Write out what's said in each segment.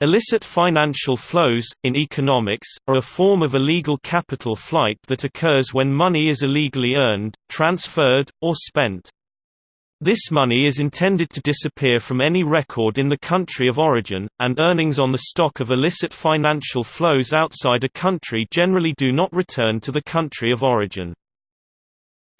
Illicit financial flows, in economics, are a form of illegal capital flight that occurs when money is illegally earned, transferred, or spent. This money is intended to disappear from any record in the country of origin, and earnings on the stock of illicit financial flows outside a country generally do not return to the country of origin.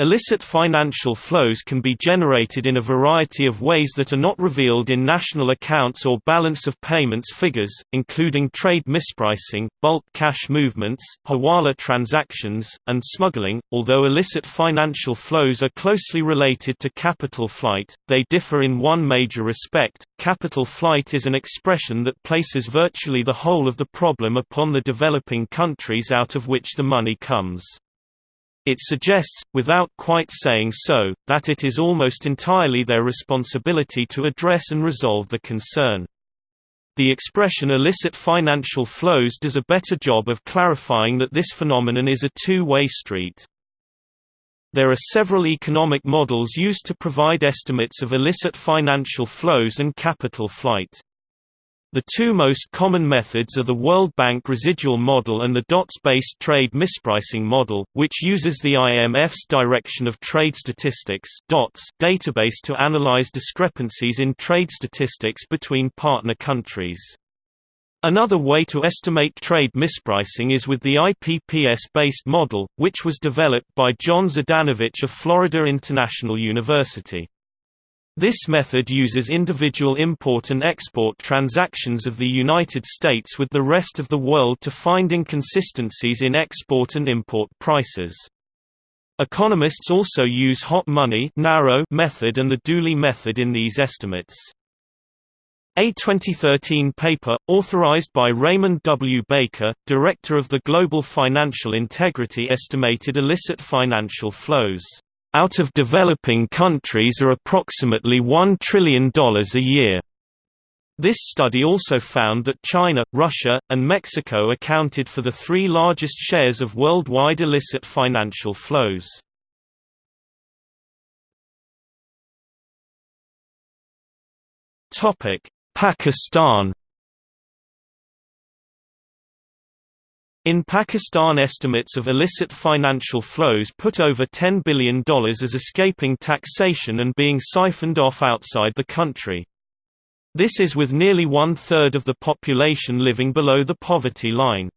Illicit financial flows can be generated in a variety of ways that are not revealed in national accounts or balance of payments figures, including trade mispricing, bulk cash movements, hawala transactions, and smuggling. Although illicit financial flows are closely related to capital flight, they differ in one major respect. Capital flight is an expression that places virtually the whole of the problem upon the developing countries out of which the money comes. It suggests, without quite saying so, that it is almost entirely their responsibility to address and resolve the concern. The expression illicit financial flows does a better job of clarifying that this phenomenon is a two-way street. There are several economic models used to provide estimates of illicit financial flows and capital flight. The two most common methods are the World Bank residual model and the DOTS-based trade mispricing model, which uses the IMF's Direction of Trade Statistics database to analyze discrepancies in trade statistics between partner countries. Another way to estimate trade mispricing is with the IPPS-based model, which was developed by John Zdanowicz of Florida International University. This method uses individual import and export transactions of the United States with the rest of the world to find inconsistencies in export and import prices. Economists also use hot money narrow method and the Dooley method in these estimates. A 2013 paper, authorized by Raymond W. Baker, director of the Global Financial Integrity estimated illicit financial flows out of developing countries are approximately $1 trillion a year. This study also found that China, Russia, and Mexico accounted for the three largest shares of worldwide illicit financial flows. Pakistan In Pakistan estimates of illicit financial flows put over $10 billion as escaping taxation and being siphoned off outside the country. This is with nearly one-third of the population living below the poverty line.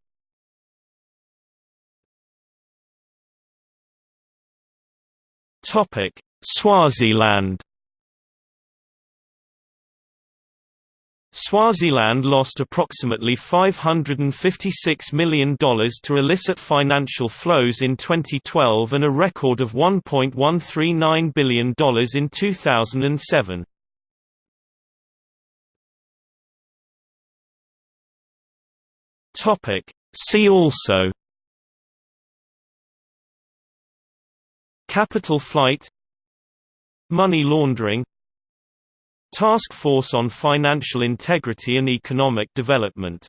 Swaziland Swaziland lost approximately $556 million to illicit financial flows in 2012 and a record of $1.139 billion in 2007. See also. Capital flight. Money laundering Task Force on Financial Integrity and Economic Development